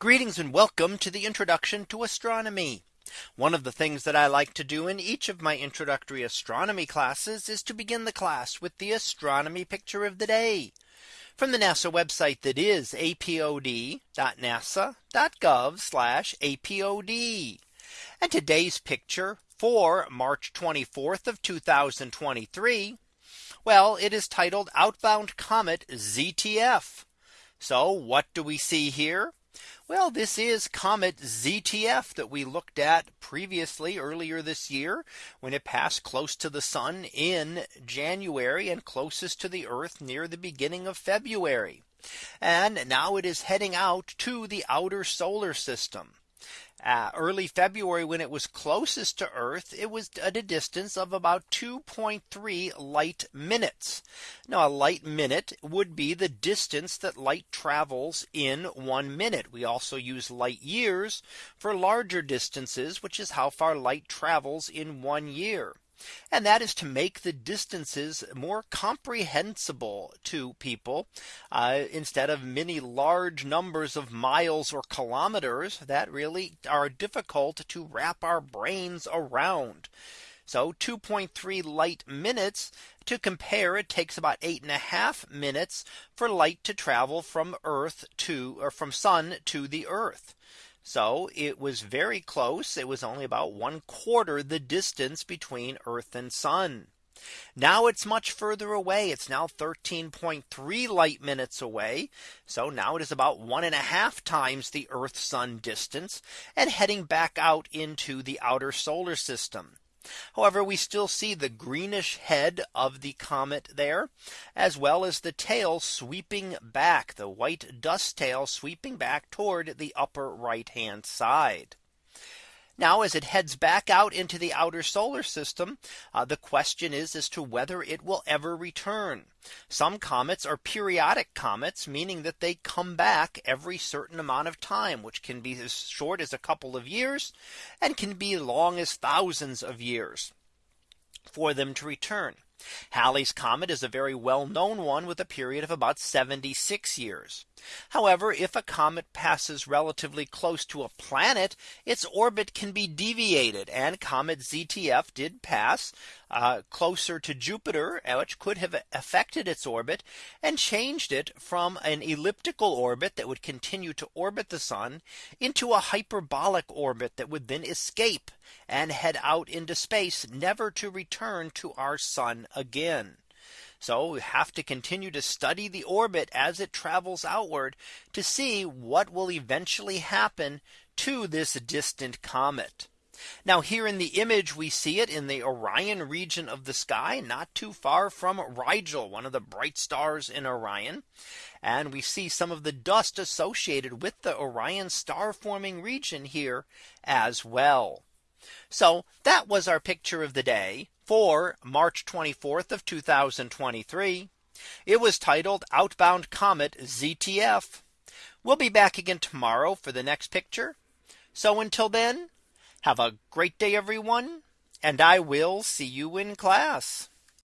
Greetings and welcome to the introduction to astronomy. One of the things that I like to do in each of my introductory astronomy classes is to begin the class with the astronomy picture of the day from the NASA website that is apod.nasa.gov apod. And today's picture for March 24th of 2023. Well, it is titled Outbound Comet ZTF. So what do we see here? Well, this is Comet ZTF that we looked at previously earlier this year when it passed close to the sun in January and closest to the Earth near the beginning of February. And now it is heading out to the outer solar system uh, early February when it was closest to Earth, it was at a distance of about 2.3 light minutes. Now a light minute would be the distance that light travels in one minute. We also use light years for larger distances, which is how far light travels in one year. And that is to make the distances more comprehensible to people uh, instead of many large numbers of miles or kilometers that really are difficult to wrap our brains around. So 2.3 light minutes to compare it takes about eight and a half minutes for light to travel from Earth to or from sun to the Earth. So it was very close. It was only about one quarter the distance between Earth and sun. Now it's much further away. It's now 13.3 light minutes away. So now it is about one and a half times the Earth sun distance and heading back out into the outer solar system. However, we still see the greenish head of the comet there, as well as the tail sweeping back the white dust tail sweeping back toward the upper right hand side. Now as it heads back out into the outer solar system, uh, the question is as to whether it will ever return. Some comets are periodic comets, meaning that they come back every certain amount of time, which can be as short as a couple of years and can be long as thousands of years for them to return. Halley's comet is a very well known one with a period of about 76 years. However, if a comet passes relatively close to a planet, its orbit can be deviated and comet ZTF did pass uh, closer to Jupiter, which could have affected its orbit and changed it from an elliptical orbit that would continue to orbit the sun into a hyperbolic orbit that would then escape and head out into space, never to return to our sun again. So we have to continue to study the orbit as it travels outward to see what will eventually happen to this distant comet. Now here in the image we see it in the Orion region of the sky not too far from Rigel one of the bright stars in Orion. And we see some of the dust associated with the Orion star forming region here as well. So that was our picture of the day for March 24th of 2023. It was titled Outbound Comet ZTF. We'll be back again tomorrow for the next picture. So until then, have a great day, everyone. And I will see you in class.